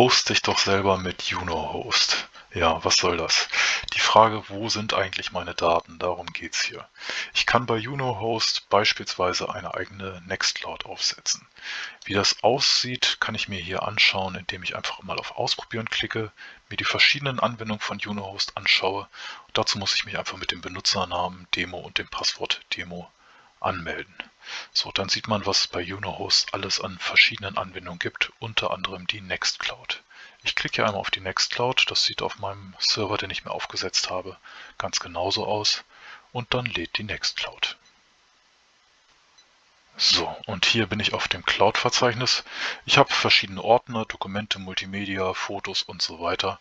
Host dich doch selber mit Juno-Host. Ja, was soll das? Die Frage, wo sind eigentlich meine Daten? Darum geht's hier. Ich kann bei Juno-Host beispielsweise eine eigene Nextcloud aufsetzen. Wie das aussieht, kann ich mir hier anschauen, indem ich einfach mal auf Ausprobieren klicke, mir die verschiedenen Anwendungen von Juno-Host anschaue. Und dazu muss ich mich einfach mit dem Benutzernamen Demo und dem Passwort Demo anmelden. So, dann sieht man, was es bei Juno-Host alles an verschiedenen Anwendungen gibt, unter anderem die Nextcloud. Ich klicke hier einmal auf die Nextcloud, das sieht auf meinem Server, den ich mir aufgesetzt habe, ganz genauso aus und dann lädt die Nextcloud. So, und hier bin ich auf dem Cloud-Verzeichnis. Ich habe verschiedene Ordner, Dokumente, Multimedia, Fotos und so weiter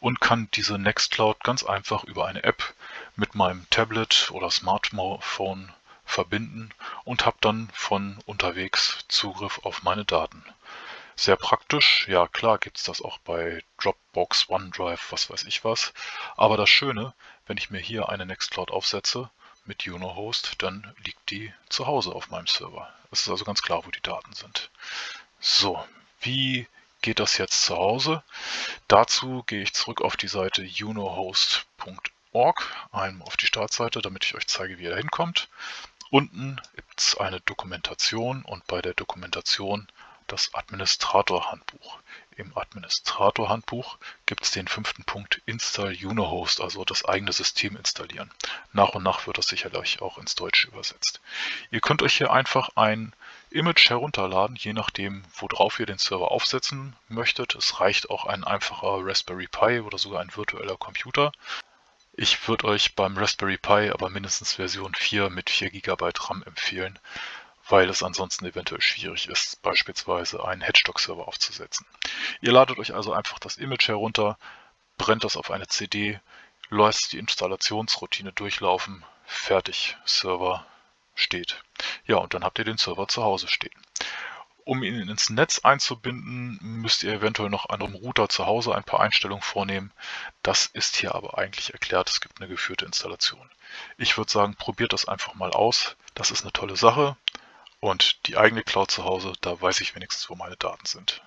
und kann diese Nextcloud ganz einfach über eine App mit meinem Tablet oder Smartphone verbinden und habe dann von unterwegs Zugriff auf meine Daten. Sehr praktisch, ja klar gibt es das auch bei Dropbox, OneDrive, was weiß ich was. Aber das Schöne, wenn ich mir hier eine Nextcloud aufsetze mit Juno-Host, dann liegt die zu Hause auf meinem Server. Es ist also ganz klar, wo die Daten sind. So, wie geht das jetzt zu Hause? Dazu gehe ich zurück auf die Seite junohost.org, einmal auf die Startseite, damit ich euch zeige, wie ihr da hinkommt. Unten gibt es eine Dokumentation und bei der Dokumentation das Administrator-Handbuch. Im Administrator-Handbuch gibt es den fünften Punkt Install Unohost, also das eigene System installieren. Nach und nach wird das sicherlich auch ins Deutsche übersetzt. Ihr könnt euch hier einfach ein Image herunterladen, je nachdem, worauf ihr den Server aufsetzen möchtet. Es reicht auch ein einfacher Raspberry Pi oder sogar ein virtueller Computer. Ich würde euch beim Raspberry Pi aber mindestens Version 4 mit 4 GB RAM empfehlen, weil es ansonsten eventuell schwierig ist, beispielsweise einen Hedgestock-Server aufzusetzen. Ihr ladet euch also einfach das Image herunter, brennt das auf eine CD, lasst die Installationsroutine durchlaufen, fertig, Server steht. Ja, und dann habt ihr den Server zu Hause stehen. Um ihn ins Netz einzubinden, müsst ihr eventuell noch an eurem Router zu Hause ein paar Einstellungen vornehmen. Das ist hier aber eigentlich erklärt. Es gibt eine geführte Installation. Ich würde sagen, probiert das einfach mal aus. Das ist eine tolle Sache. Und die eigene Cloud zu Hause, da weiß ich wenigstens, wo meine Daten sind.